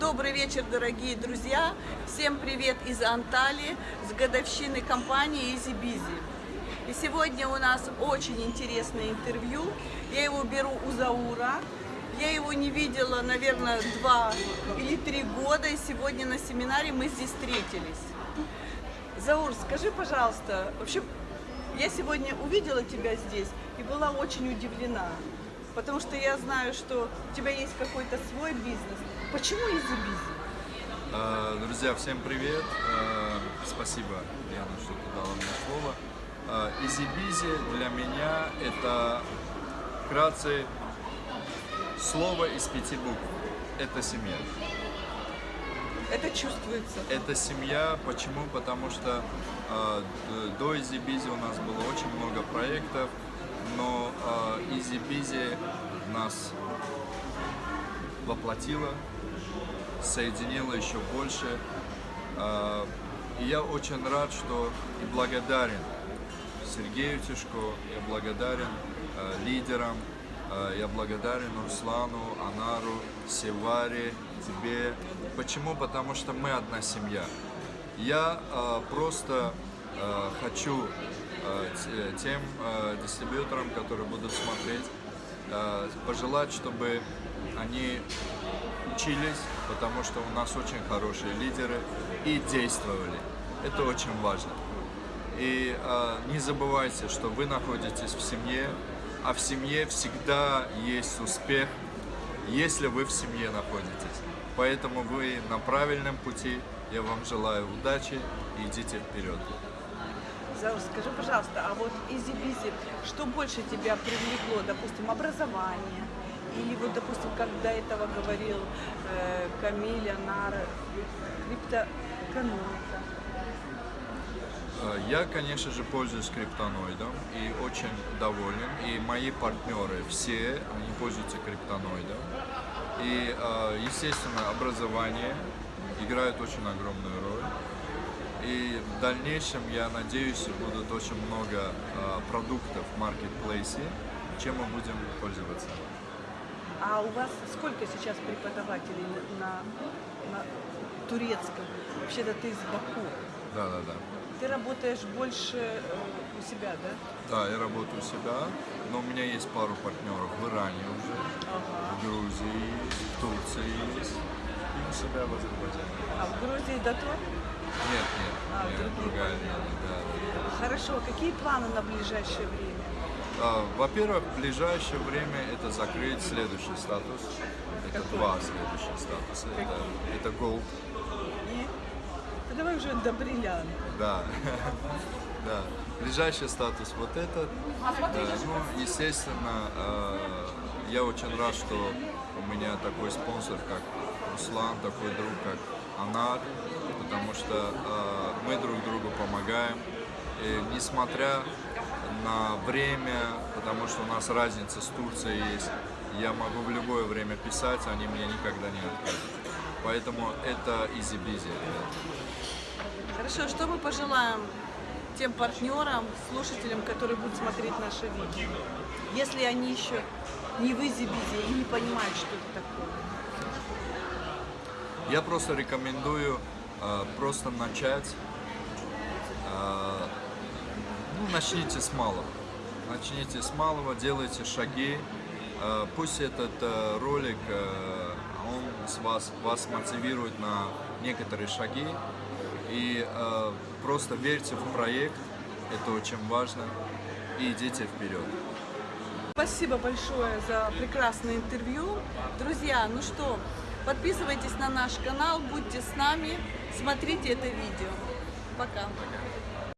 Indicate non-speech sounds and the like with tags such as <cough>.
Добрый вечер, дорогие друзья! Всем привет из Анталии с годовщины компании Easy Busy. И сегодня у нас очень интересное интервью. Я его беру у Заура. Я его не видела, наверное, два или три года, и сегодня на семинаре мы здесь встретились. Заур, скажи, пожалуйста, вообще, я сегодня увидела тебя здесь и была очень удивлена, потому что я знаю, что у тебя есть какой-то свой бизнес. Почему Busy? А, Друзья, всем привет! А, Спасибо, Яна, что ты дала мне слово. А, Busy для меня это вкратце слово из пяти букв. Это семья. Это чувствуется. Это семья. Почему? Потому что э, до Easy Busy у нас было очень много проектов, но э, Easy Busy нас воплотила, соединила еще больше. Э, и я очень рад, что и благодарен Сергею Тишко, я благодарен э, лидерам, я благодарен Руслану, Анару, Севаре, тебе. Почему? Потому что мы одна семья. Я э, просто э, хочу тем э, дистрибьюторам, которые будут смотреть, э, пожелать, чтобы они учились, потому что у нас очень хорошие лидеры и действовали. Это очень важно. И э, не забывайте, что вы находитесь в семье, а в семье всегда есть успех, если вы в семье находитесь. Поэтому вы на правильном пути. Я вам желаю удачи и идите вперед. Скажи, пожалуйста, а вот Busy, что больше тебя привлекло, допустим, образование? Или вот, допустим, как до этого говорил э, Камиль, Анар, криптоэкономика? Э, Я, конечно же, пользуюсь криптоноидом и очень доволен. И мои партнеры все, они пользуются криптоноидом. И, э, естественно, образование играет очень огромную роль. И в дальнейшем, я надеюсь, будут очень много э, продуктов в маркетплейсе, чем мы будем пользоваться. А у вас сколько сейчас преподавателей на, на, турецком? Вообще-то ты из Баку. Да-да-да. Ты работаешь больше э, у себя, да? Да, я работаю у себя, но у меня есть пару партнеров в Иране уже, в Грузии, в Турции есть, и у себя в Азербайджане. А в Грузии Датон? Нет, нет, А, нет, другие другая линия, да. Хорошо, какие планы на ближайшее время? А, Во-первых, в ближайшее время это закрыть следующий статус. Это Какой? два следующих статуса. Это, это Gold, И? Давай уже до бриллианта. да. <laughs> Да. Ближайший статус вот этот. Да, ну, естественно, э, я очень рад, что у меня такой спонсор, как Руслан, такой друг, как Анар, потому что э, мы друг другу помогаем. И несмотря на время, потому что у нас разница с Турцией есть, я могу в любое время писать, они мне никогда не откажут. Поэтому это ребят. Хорошо, что мы пожелаем тем партнерам, слушателям, которые будут смотреть наше видео, если они еще не в Изибизе и не понимают, что это такое? Я просто рекомендую э, просто начать. э, ну, начните с малого. Начните с малого, делайте шаги. Э, пусть этот э, ролик, э, он с вас, вас мотивирует на некоторые шаги. И э, просто верьте в проект, это очень важно. И идите вперед. Спасибо большое за прекрасное интервью. Друзья, ну что, подписывайтесь на наш канал, будьте с нами, смотрите это видео. Пока.